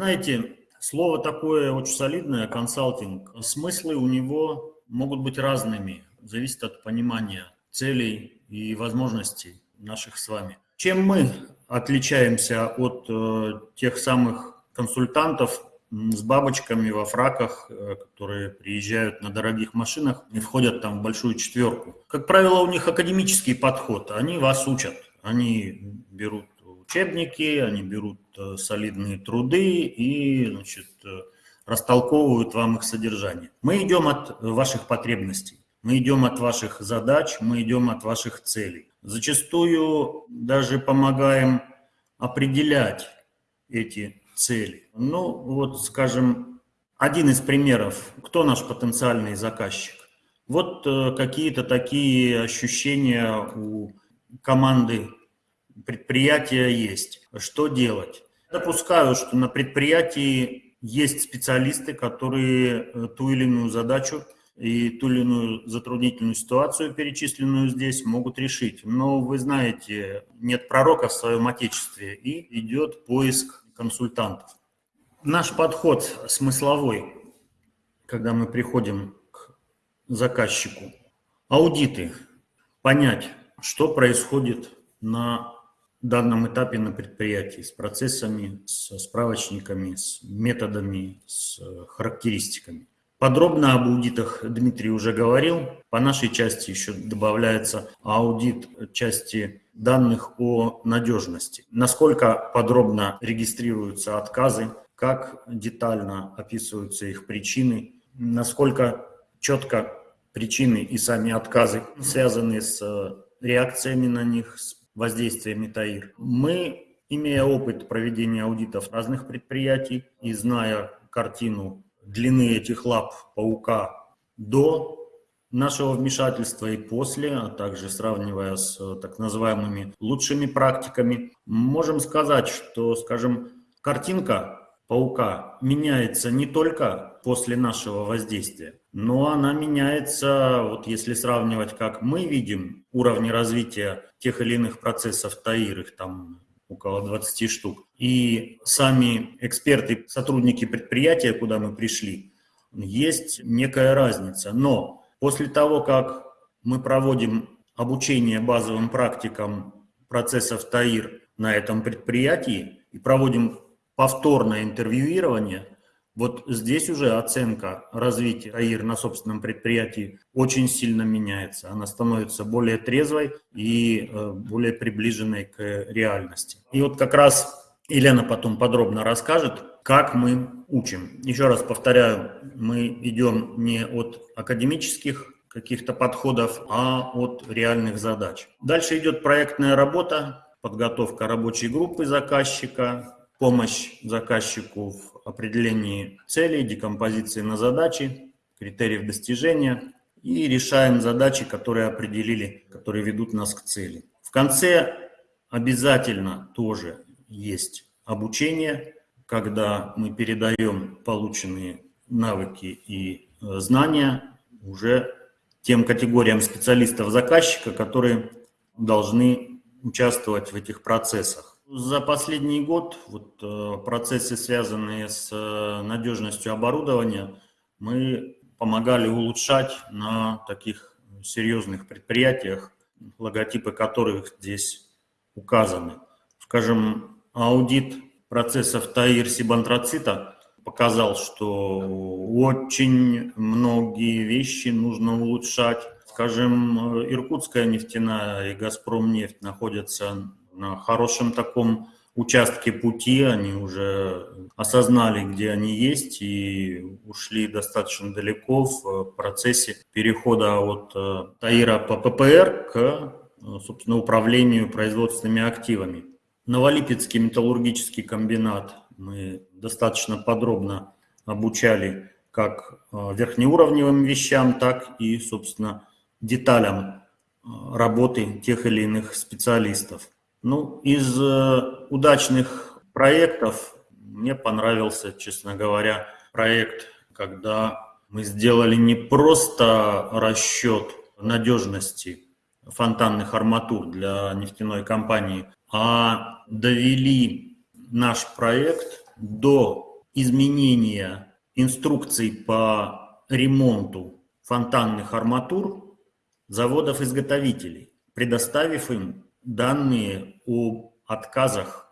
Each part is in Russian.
Знаете, слово такое очень солидное, консалтинг. Смыслы у него могут быть разными, зависит от понимания целей и возможностей наших с вами. Чем мы отличаемся от э, тех самых консультантов с бабочками во фраках, э, которые приезжают на дорогих машинах и входят там в большую четверку? Как правило, у них академический подход, они вас учат, они берут учебники, они берут э, солидные труды и значит, э, растолковывают вам их содержание. Мы идем от ваших потребностей. Мы идем от ваших задач, мы идем от ваших целей. Зачастую даже помогаем определять эти цели. Ну, вот, скажем, один из примеров. Кто наш потенциальный заказчик? Вот э, какие-то такие ощущения у команды предприятия есть. Что делать? Допускаю, что на предприятии есть специалисты, которые э, ту или иную задачу и ту или иную затруднительную ситуацию, перечисленную здесь, могут решить. Но вы знаете, нет пророка в своем отечестве, и идет поиск консультантов. Наш подход смысловой, когда мы приходим к заказчику, аудиты, понять, что происходит на данном этапе на предприятии с процессами, с справочниками, с методами, с характеристиками. Подробно об аудитах Дмитрий уже говорил. По нашей части еще добавляется аудит части данных о надежности. Насколько подробно регистрируются отказы, как детально описываются их причины, насколько четко причины и сами отказы связаны с реакциями на них, с воздействиями ТАИР. Мы, имея опыт проведения аудитов разных предприятий и зная картину длины этих лап паука до нашего вмешательства и после, а также сравнивая с так называемыми лучшими практиками, можем сказать, что, скажем, картинка паука меняется не только после нашего воздействия, но она меняется, вот если сравнивать, как мы видим уровни развития тех или иных процессов ТАИР, их там около 20 штук. И сами эксперты, сотрудники предприятия, куда мы пришли, есть некая разница. Но после того, как мы проводим обучение базовым практикам процессов ТАИР на этом предприятии и проводим повторное интервьюирование, вот здесь уже оценка развития АИР на собственном предприятии очень сильно меняется. Она становится более трезвой и э, более приближенной к реальности. И вот как раз Елена потом подробно расскажет, как мы учим. Еще раз повторяю, мы идем не от академических каких-то подходов, а от реальных задач. Дальше идет проектная работа, подготовка рабочей группы заказчика, помощь заказчику в определении целей, декомпозиции на задачи, критериев достижения и решаем задачи, которые определили, которые ведут нас к цели. В конце обязательно тоже есть обучение, когда мы передаем полученные навыки и э, знания уже тем категориям специалистов заказчика, которые должны участвовать в этих процессах. За последний год вот, э, процессы, связанные с э, надежностью оборудования, мы помогали улучшать на таких серьезных предприятиях, логотипы которых здесь указаны. Скажем, аудит процессов ТАИР сибантрацита показал, что очень многие вещи нужно улучшать. Скажем, Иркутская нефтяная и Газпром нефть находятся на хорошем таком участке пути, они уже осознали, где они есть и ушли достаточно далеко в процессе перехода от э, ТАИРа по ППР к, э, собственно, управлению производственными активами. Новолипецкий металлургический комбинат мы достаточно подробно обучали как э, верхнеуровневым вещам, так и, собственно, деталям работы тех или иных специалистов. Ну, из э, удачных проектов мне понравился, честно говоря, проект, когда мы сделали не просто расчет надежности фонтанных арматур для нефтяной компании, а довели наш проект до изменения инструкций по ремонту фонтанных арматур заводов-изготовителей, предоставив им данные о отказах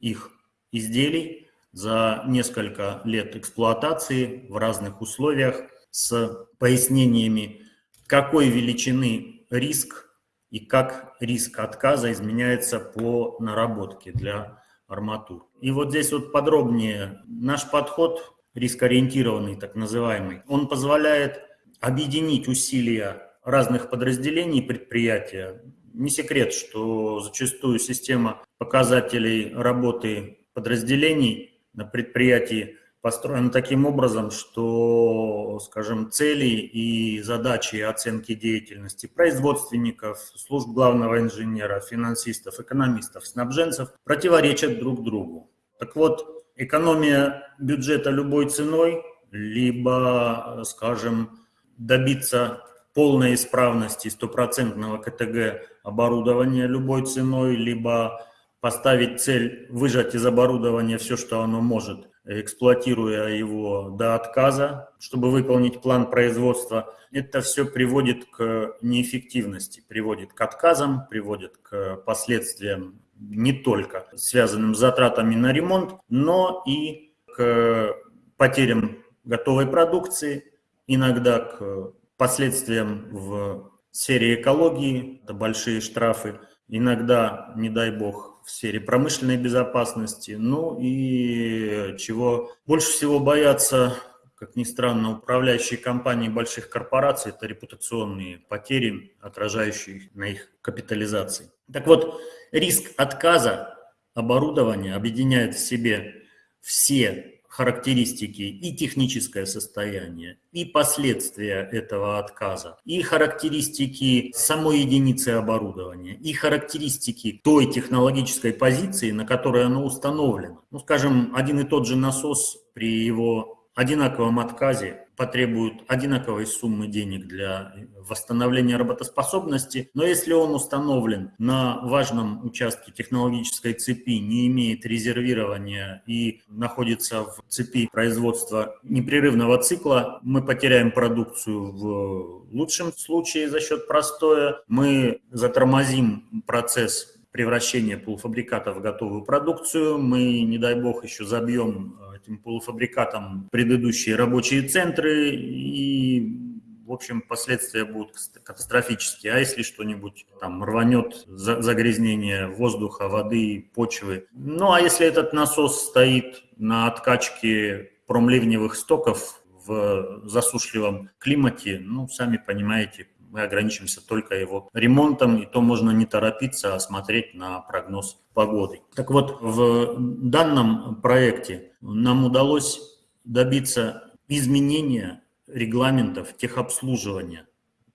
их изделий за несколько лет эксплуатации в разных условиях с пояснениями, какой величины риск и как риск отказа изменяется по наработке для арматур. И вот здесь вот подробнее наш подход, рискоориентированный так называемый, он позволяет объединить усилия разных подразделений предприятия. Не секрет, что зачастую система показателей работы подразделений на предприятии построена таким образом, что, скажем, цели и задачи оценки деятельности производственников, служб главного инженера, финансистов, экономистов, снабженцев противоречат друг другу. Так вот, экономия бюджета любой ценой, либо, скажем, добиться полной исправности стопроцентного КТГ оборудования любой ценой, либо поставить цель выжать из оборудования все, что оно может, эксплуатируя его до отказа, чтобы выполнить план производства, это все приводит к неэффективности, приводит к отказам, приводит к последствиям не только связанным с затратами на ремонт, но и к потерям готовой продукции, иногда к последствиям в сфере экологии, это большие штрафы, иногда, не дай бог, в сфере промышленной безопасности. Ну и чего больше всего боятся, как ни странно, управляющие компании больших корпораций, это репутационные потери, отражающие на их капитализации. Так вот, риск отказа оборудования объединяет в себе все характеристики и техническое состояние, и последствия этого отказа, и характеристики самой единицы оборудования, и характеристики той технологической позиции, на которой оно установлено. Ну, скажем, один и тот же насос при его одинаковом отказе потребуют одинаковой суммы денег для восстановления работоспособности, но если он установлен на важном участке технологической цепи, не имеет резервирования и находится в цепи производства непрерывного цикла, мы потеряем продукцию в лучшем случае за счет простоя, мы затормозим процесс превращения полуфабриката в готовую продукцию. Мы, не дай бог, еще забьем э, этим полуфабрикатом предыдущие рабочие центры и в общем, последствия будут катастрофические. А если что-нибудь там рванет, загрязнение воздуха, воды, почвы. Ну, а если этот насос стоит на откачке промливневых стоков в засушливом климате, ну, сами понимаете, мы ограничимся только его ремонтом, и то можно не торопиться, а смотреть на прогноз погоды. Так вот, в данном проекте нам удалось добиться изменения регламентов техобслуживания,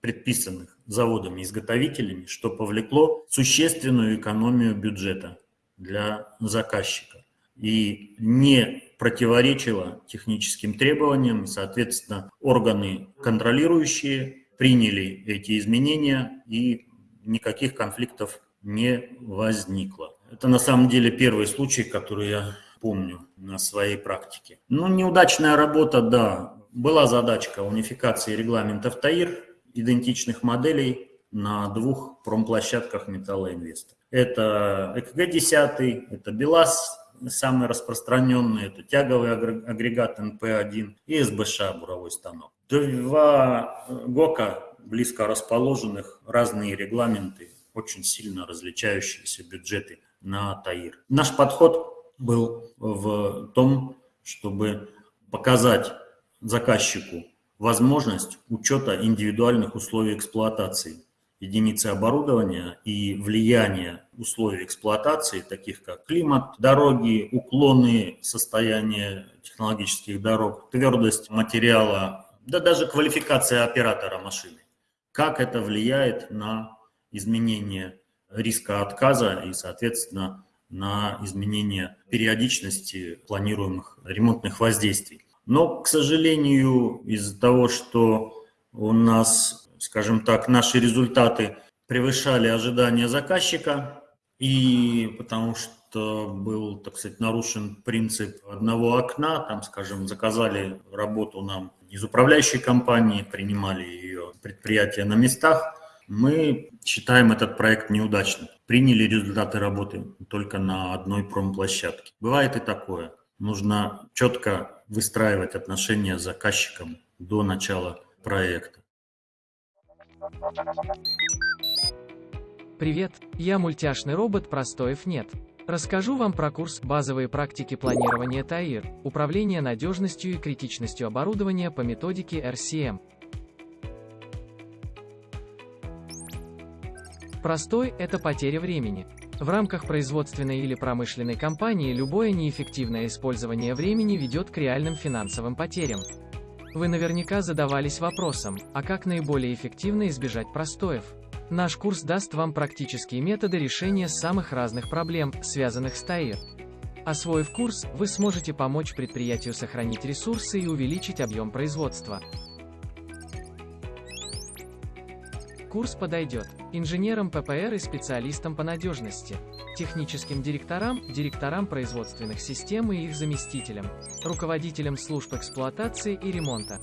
предписанных заводами-изготовителями, что повлекло существенную экономию бюджета для заказчика и не противоречило техническим требованиям, соответственно, органы контролирующие приняли эти изменения и никаких конфликтов не возникло. Это на самом деле первый случай, который я помню на своей практике. Ну, неудачная работа, да. Была задачка унификации регламентов ТАИР, идентичных моделей на двух промплощадках Металлоинвеста. Это ЭКГ-10, это БелАЗ, самый распространенный, это тяговый агрегат НП-1 и СБШ, буровой станок. Два ГОКа, близко расположенных, разные регламенты, очень сильно различающиеся бюджеты на ТАИР. Наш подход был в том, чтобы показать заказчику возможность учета индивидуальных условий эксплуатации единицы оборудования и влияние условий эксплуатации, таких как климат, дороги, уклоны, состояние технологических дорог, твердость материала, да даже квалификация оператора машины. Как это влияет на изменение риска отказа и, соответственно, на изменение периодичности планируемых ремонтных воздействий. Но, к сожалению, из-за того, что у нас, скажем так, наши результаты превышали ожидания заказчика, и потому что был, так сказать, нарушен принцип одного окна, там, скажем, заказали работу нам из управляющей компании, принимали ее предприятия на местах, мы считаем этот проект неудачным. Приняли результаты работы только на одной промплощадке. Бывает и такое. Нужно четко выстраивать отношения с заказчиком до начала проекта. Привет, я мультяшный робот Простоев нет. Расскажу вам про курс «Базовые практики планирования ТАИР. Управление надежностью и критичностью оборудования по методике RCM». Простой – это потеря времени. В рамках производственной или промышленной компании любое неэффективное использование времени ведет к реальным финансовым потерям. Вы наверняка задавались вопросом, а как наиболее эффективно избежать простоев? Наш курс даст вам практические методы решения самых разных проблем, связанных с ТАИР. Освоив курс, вы сможете помочь предприятию сохранить ресурсы и увеличить объем производства. Курс подойдет инженерам ППР и специалистам по надежности, техническим директорам, директорам производственных систем и их заместителям, руководителям служб эксплуатации и ремонта,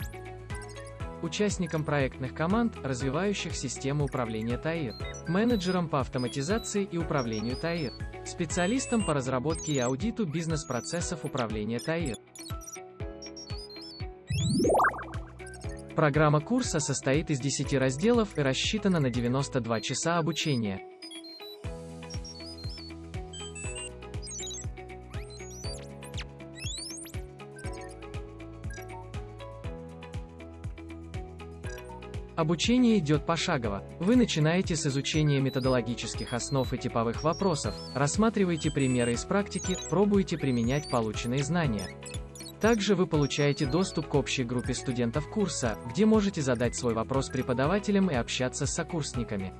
участникам проектных команд, развивающих систему управления ТАИР, менеджерам по автоматизации и управлению ТАИР, специалистам по разработке и аудиту бизнес-процессов управления ТАИР. Программа курса состоит из 10 разделов и рассчитана на 92 часа обучения. Обучение идет пошагово. Вы начинаете с изучения методологических основ и типовых вопросов, рассматриваете примеры из практики, пробуете применять полученные знания. Также вы получаете доступ к общей группе студентов курса, где можете задать свой вопрос преподавателям и общаться с сокурсниками.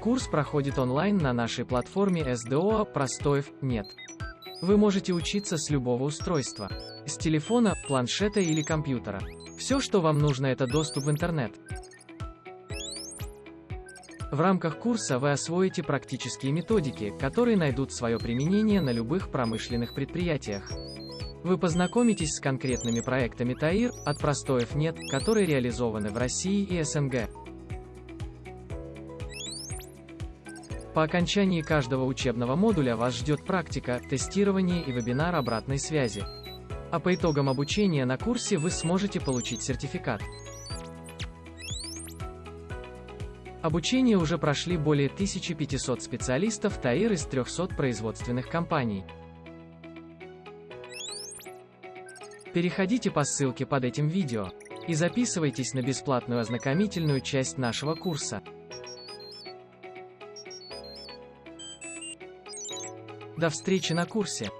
Курс проходит онлайн на нашей платформе SDO «Простоев нет». Вы можете учиться с любого устройства. С телефона, планшета или компьютера. Все, что вам нужно, это доступ в интернет. В рамках курса вы освоите практические методики, которые найдут свое применение на любых промышленных предприятиях. Вы познакомитесь с конкретными проектами ТАИР, от простоев нет, которые реализованы в России и СНГ. По окончании каждого учебного модуля вас ждет практика, тестирование и вебинар обратной связи. А по итогам обучения на курсе вы сможете получить сертификат. Обучение уже прошли более 1500 специалистов ТАИР из 300 производственных компаний. Переходите по ссылке под этим видео и записывайтесь на бесплатную ознакомительную часть нашего курса. До встречи на курсе!